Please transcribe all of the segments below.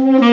Mm-hmm.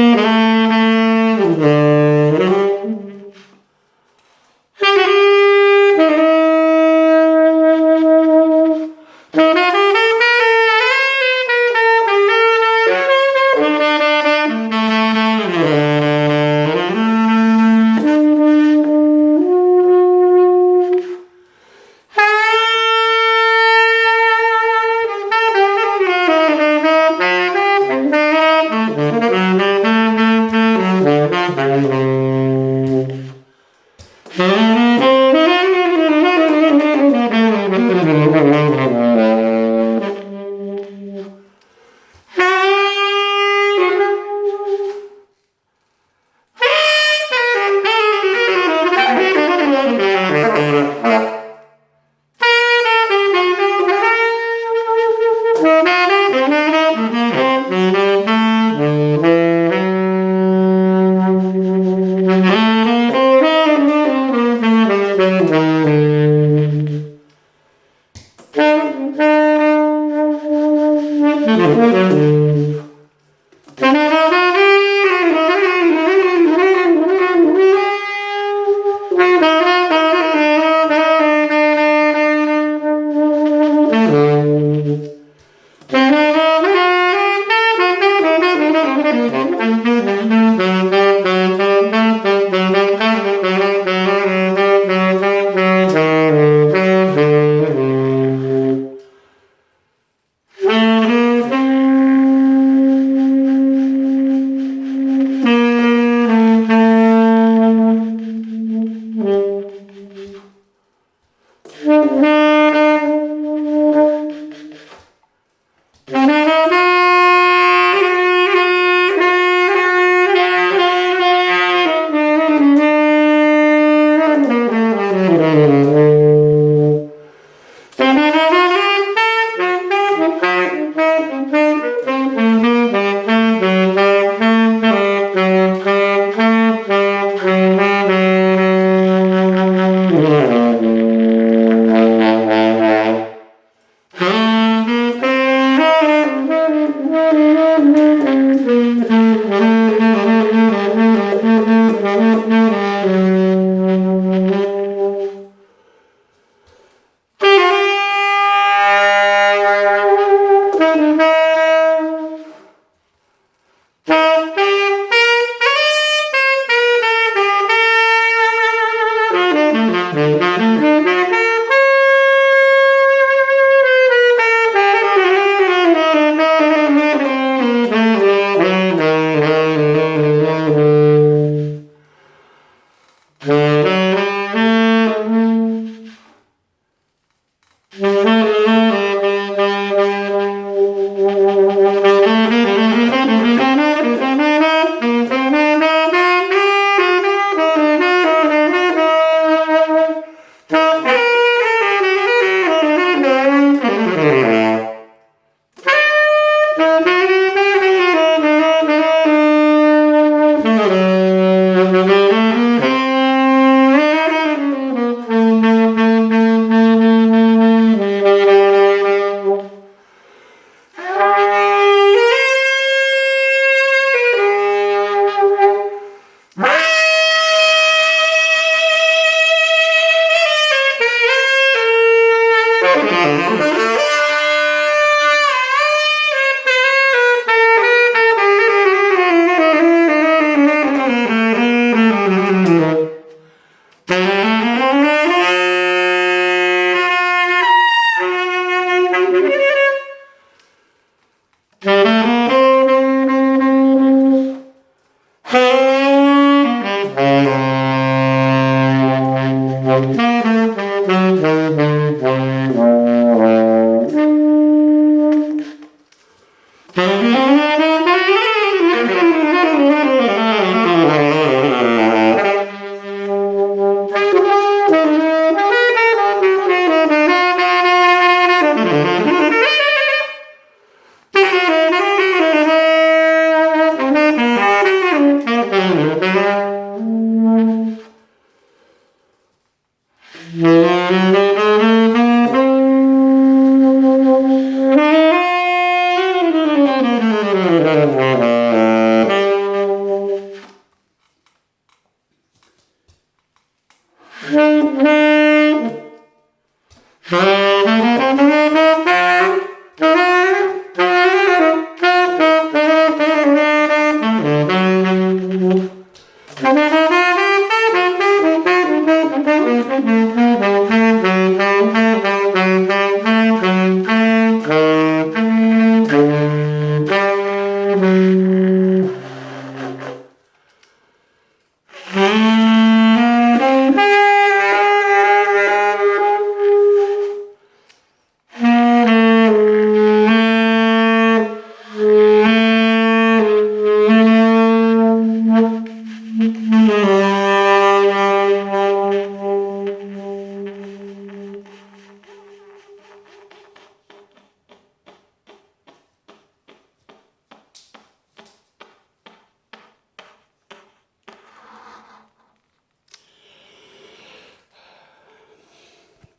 Thank you. Thank.